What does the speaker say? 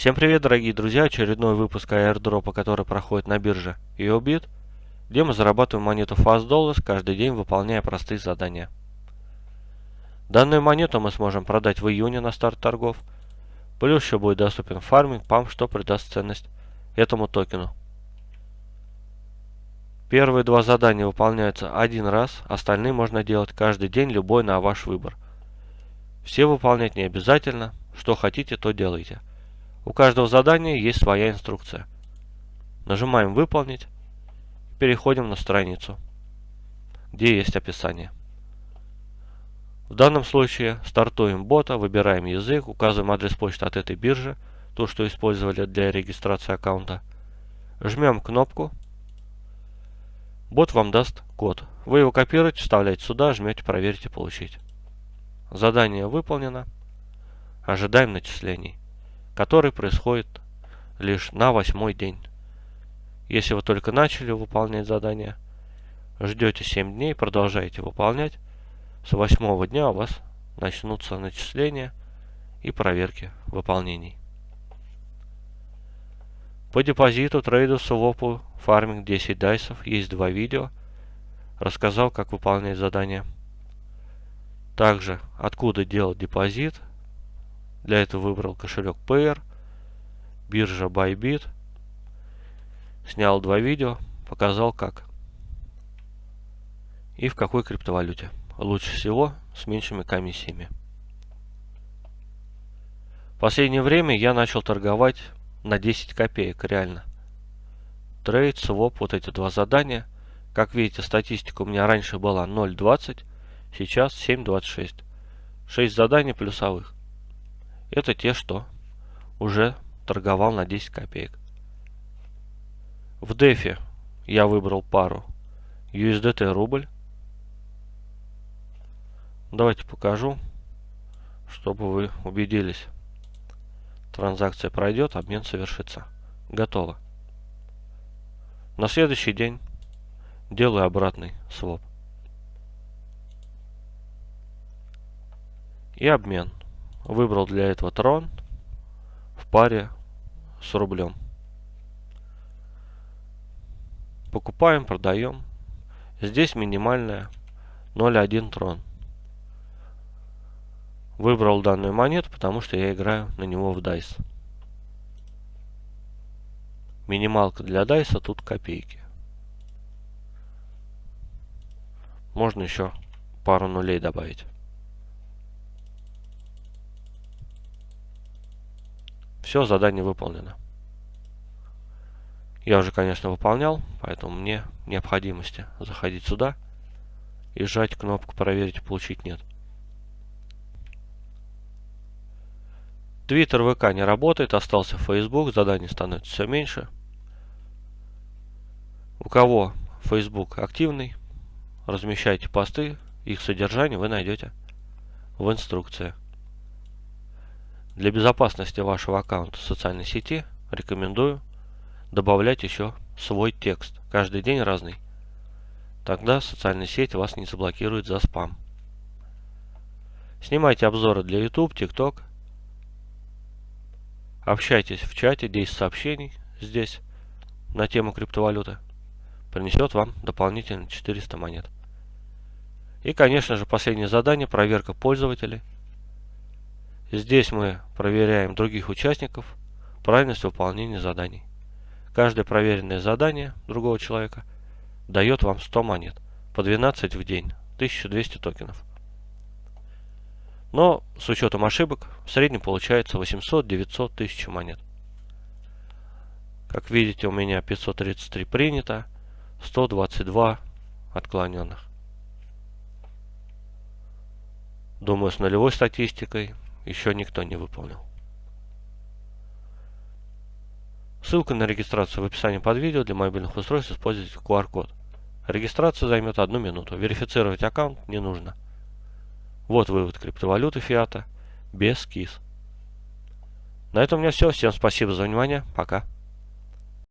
Всем привет, дорогие друзья! Очередной выпуск airdropа, который проходит на бирже EOBIT, где мы зарабатываем монету Fast каждый день, выполняя простые задания. Данную монету мы сможем продать в июне на старт торгов, плюс еще будет доступен фарминг, памп, что придаст ценность этому токену. Первые два задания выполняются один раз, остальные можно делать каждый день, любой на ваш выбор. Все выполнять не обязательно, что хотите, то делайте. У каждого задания есть своя инструкция. Нажимаем «Выполнить», переходим на страницу, где есть описание. В данном случае стартуем бота, выбираем язык, указываем адрес почты от этой биржи, то, что использовали для регистрации аккаунта. Жмем кнопку. Бот вам даст код. Вы его копируете, вставляете сюда, жмете «Проверить и получить». Задание выполнено. Ожидаем начислений который происходит лишь на восьмой день. Если вы только начали выполнять задание, ждете 7 дней, продолжаете выполнять, с восьмого дня у вас начнутся начисления и проверки выполнений. По депозиту, трейду, свопу, фарминг 10 дайсов есть два видео. Рассказал, как выполнять задания. Также, откуда делать депозит, для этого выбрал кошелек Payer, биржа Bybit. Снял два видео, показал как. И в какой криптовалюте. Лучше всего с меньшими комиссиями. В последнее время я начал торговать на 10 копеек реально. Трейд, своп, вот эти два задания. Как видите, статистика у меня раньше была 0.20, сейчас 7.26. 6 заданий плюсовых. Это те, что уже торговал на 10 копеек. В дефе я выбрал пару USDT рубль. Давайте покажу, чтобы вы убедились. Транзакция пройдет, обмен совершится. Готово. На следующий день делаю обратный своп. И обмен. Выбрал для этого трон в паре с рублем. Покупаем, продаем. Здесь минимальная 0.1 трон. Выбрал данную монету, потому что я играю на него в DICE. Минималка для DICE тут копейки. Можно еще пару нулей добавить. Все, задание выполнено. Я уже, конечно, выполнял, поэтому мне необходимости заходить сюда и сжать кнопку «Проверить получить» нет. Твиттер, ВК не работает, остался Facebook, заданий становится все меньше. У кого Facebook активный, размещайте посты, их содержание вы найдете в инструкции. Для безопасности вашего аккаунта в социальной сети рекомендую добавлять еще свой текст. Каждый день разный. Тогда социальная сеть вас не заблокирует за спам. Снимайте обзоры для YouTube, TikTok. Общайтесь в чате, 10 сообщений здесь на тему криптовалюты. Принесет вам дополнительно 400 монет. И, конечно же, последнее задание, проверка пользователей. Здесь мы проверяем других участников, правильность выполнения заданий. Каждое проверенное задание другого человека дает вам 100 монет, по 12 в день, 1200 токенов. Но с учетом ошибок в среднем получается 800-900 тысяч монет. Как видите, у меня 533 принято, 122 отклоненных. Думаю, с нулевой статистикой еще никто не выполнил. Ссылка на регистрацию в описании под видео. Для мобильных устройств используйте QR-код. Регистрация займет одну минуту. Верифицировать аккаунт не нужно. Вот вывод криптовалюты фиата без КИС. На этом у меня все. Всем спасибо за внимание. Пока.